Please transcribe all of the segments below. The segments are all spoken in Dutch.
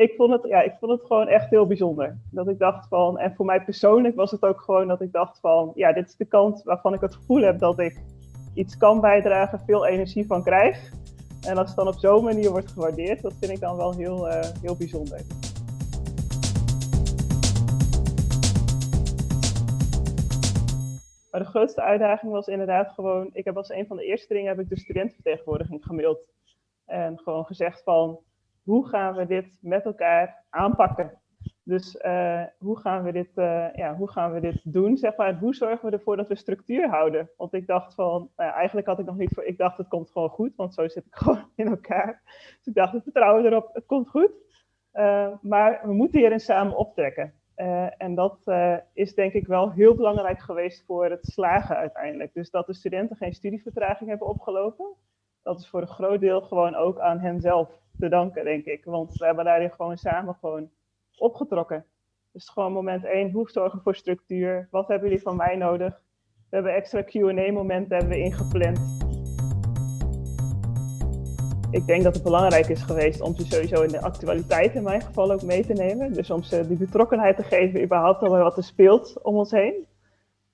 ik vond, het, ja, ik vond het gewoon echt heel bijzonder. Dat ik dacht van, en voor mij persoonlijk was het ook gewoon dat ik dacht van, ja, dit is de kant waarvan ik het gevoel heb dat ik iets kan bijdragen, veel energie van krijg. En als het dan op zo'n manier wordt gewaardeerd, dat vind ik dan wel heel, uh, heel bijzonder. Maar de grootste uitdaging was inderdaad gewoon, ik heb als een van de eerste dingen heb ik de studentenvertegenwoordiging gemaild. En gewoon gezegd van, hoe gaan we dit met elkaar aanpakken? Dus uh, hoe, gaan we dit, uh, ja, hoe gaan we dit doen? Zeg maar, hoe zorgen we ervoor dat we structuur houden? Want ik dacht van, nou eigenlijk had ik nog niet voor, ik dacht het komt gewoon goed, want zo zit ik gewoon in elkaar. Dus ik dacht, we vertrouwen erop, het komt goed. Uh, maar we moeten hierin samen optrekken. en dat is denk ik wel heel belangrijk geweest voor het slagen uiteindelijk. Dus dat de studenten geen studievertraging hebben opgelopen, dat is voor een groot deel gewoon ook aan hen zelf te danken, denk ik. Want we hebben daarin gewoon samen gewoon opgetrokken. Dus gewoon moment één, hoe zorgen voor structuur? Wat hebben jullie van mij nodig? We hebben extra Q&A-momenten hebben we ingepland. Ik denk dat het belangrijk is geweest om ze sowieso in de actualiteit in mijn geval ook mee te nemen. Dus om ze die betrokkenheid te geven überhaupt over wat er speelt om ons heen.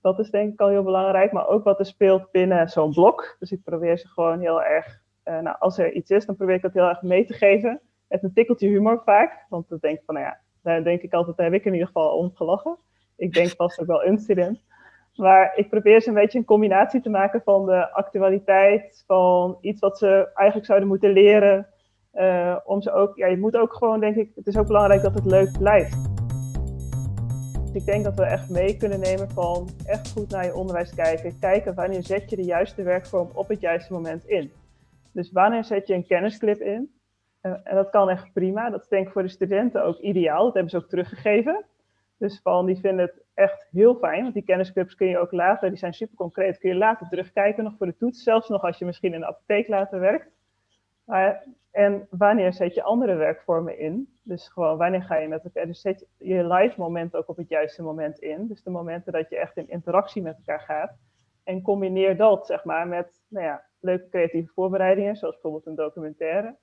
Dat is denk ik al heel belangrijk, maar ook wat er speelt binnen zo'n blok. Dus ik probeer ze gewoon heel erg uh, nou, als er iets is, dan probeer ik dat heel erg mee te geven. Met een tikkeltje humor vaak. Want dan denk ik van, nou ja, daar denk ik altijd, daar heb ik in ieder geval om gelachen. Ik denk vast ook wel een student. Maar ik probeer ze een beetje een combinatie te maken van de actualiteit, van iets wat ze eigenlijk zouden moeten leren. Uh, om ze ook, ja, je moet ook gewoon, denk ik, het is ook belangrijk dat het leuk blijft. Ik denk dat we echt mee kunnen nemen van echt goed naar je onderwijs kijken. Kijken wanneer zet je de juiste werkvorm op het juiste moment in. Dus wanneer zet je een kennisclip in? Uh, en dat kan echt prima. Dat is denk ik voor de studenten ook ideaal. Dat hebben ze ook teruggegeven. Dus van, die vinden het echt heel fijn. Want die kennisclips kun je ook later, die zijn super concreet, kun je later terugkijken nog voor de toets. Zelfs nog als je misschien in de apotheek later werkt. En wanneer zet je andere werkvormen in? Dus gewoon wanneer ga je met elkaar, dus zet je live moment ook op het juiste moment in. Dus de momenten dat je echt in interactie met elkaar gaat. En combineer dat zeg maar met, nou ja, leuke creatieve voorbereidingen, zoals bijvoorbeeld een documentaire.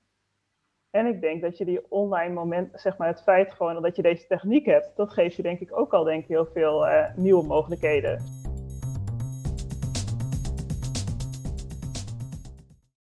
En ik denk dat je die online moment, zeg maar het feit gewoon dat je deze techniek hebt, dat geeft je denk ik ook al denk heel veel uh, nieuwe mogelijkheden.